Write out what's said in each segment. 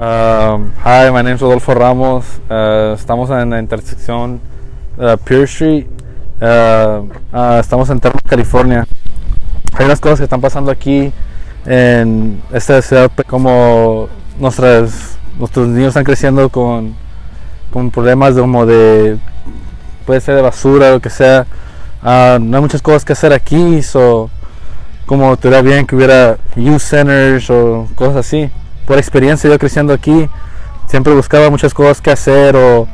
Um, hi, my name is Rodolfo Ramos. Uh, estamos en la intersección uh, Pure Street. Uh, uh, estamos en Terma, California. Hay unas cosas que están pasando aquí en esta ciudad, como nuestras, nuestros niños están creciendo con, con problemas de, como de, puede ser de basura, lo que sea. Uh, no hay muchas cosas que hacer aquí, so, como te da bien que hubiera youth centers o cosas así. Por experiencia, yo creciendo aquí, siempre buscaba muchas cosas que hacer o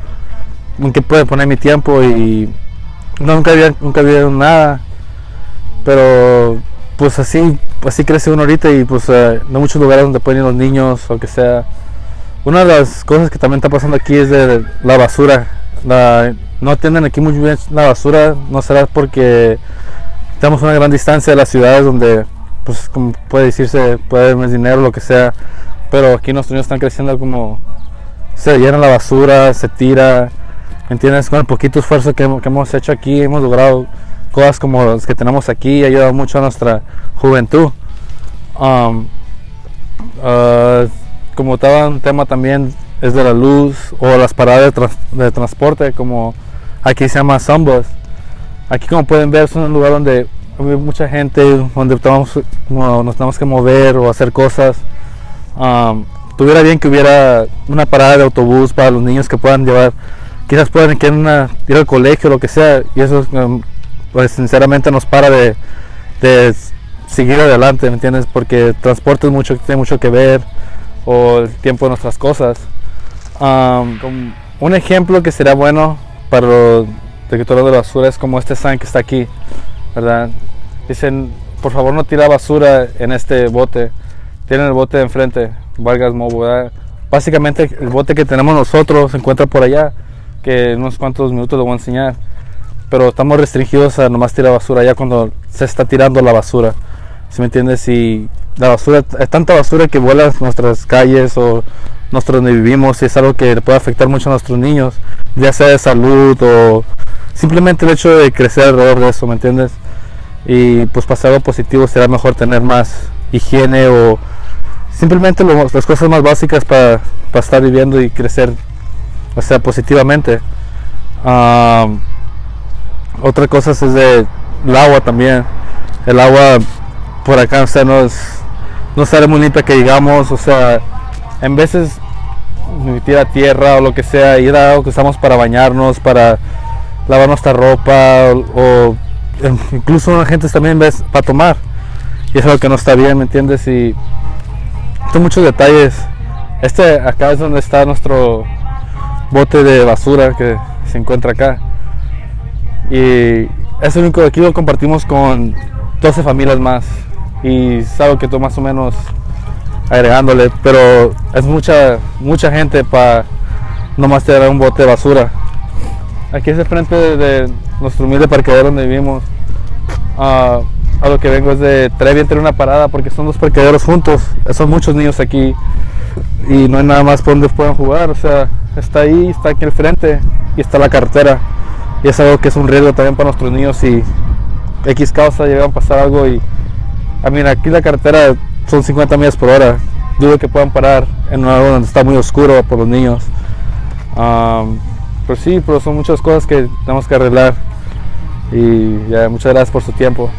en qué puedo poner mi tiempo y nunca había, nunca había nada. Pero pues así, así crece uno ahorita y pues uh, no hay muchos lugares donde pueden ir los niños o que sea. Una de las cosas que también está pasando aquí es de la basura. No atienden aquí muy bien la basura, no será porque estamos a una gran distancia de las ciudades donde, pues como puede decirse, puede haber más dinero, lo que sea, pero aquí nuestros niños están creciendo como se llena la basura, se tira, ¿me entiendes? Con el poquito esfuerzo que, que hemos hecho aquí, hemos logrado cosas como las que tenemos aquí, ha ayudado mucho a nuestra juventud. Um, uh, como estaba un tema también es de la luz o las paradas de, de transporte como aquí se llama Sunbus. Aquí como pueden ver es un lugar donde hay mucha gente, donde estamos, nos tenemos que mover o hacer cosas. Um, tuviera bien que hubiera una parada de autobús para los niños que puedan llevar, quizás puedan una, ir al colegio o lo que sea, y eso um, pues sinceramente nos para de, de, seguir adelante, ¿me entiendes? Porque transporte es mucho, tiene mucho que ver, o el tiempo de nuestras cosas. Um, un ejemplo que sería bueno para los detectores de basura es como este sign que está aquí, ¿verdad? Dicen, por favor no tira basura en este bote, tienen el bote de enfrente, Vargas Mobo, ¿verdad? Básicamente el bote que tenemos nosotros se encuentra por allá, que en unos cuantos minutos lo voy a enseñar, pero estamos restringidos a nomás tirar basura ya cuando se está tirando la basura, ¿sí me entiendes? Y la basura, es tanta basura que vuela nuestras calles o nosotros donde vivimos y es algo que puede afectar mucho a nuestros niños, ya sea de salud o simplemente el hecho de crecer alrededor de eso, ¿me entiendes? Y pues para algo positivo será mejor tener más higiene o simplemente las cosas más básicas para, para, estar viviendo y crecer, o sea, positivamente. Otra cosa es de el agua también. El agua por acá, no es, no sale muy limpia que digamos, o sea, en veces tira tierra o lo que sea y era algo que usamos para bañarnos, para lavar nuestra ropa o, o incluso la gente también ves para tomar y es algo que no está bien, ¿me entiendes? Y son muchos detalles. Este acá es donde está nuestro bote de basura que se encuentra acá. Y es el único aquí lo compartimos con 12 familias más. Y es que tú más o menos agregándole, pero es mucha mucha gente para nomás tener un bote de basura. Aquí es el frente de, de nuestro humilde parqueadero donde vivimos. Uh, a lo que vengo es de traer bien tener una parada porque son dos parqueaderos juntos. Son muchos niños aquí y no hay nada más por donde puedan jugar. O sea, está ahí, está aquí al frente y está la carretera. Y es algo que es un riesgo también para nuestros niños si X causa llega a pasar algo y a mí aquí la carretera son 50 millas por hora. Dudo que puedan parar en un lugar donde está muy oscuro por los niños. Um, pero sí, pero son muchas cosas que tenemos que arreglar. Y muchas gracias por su tiempo.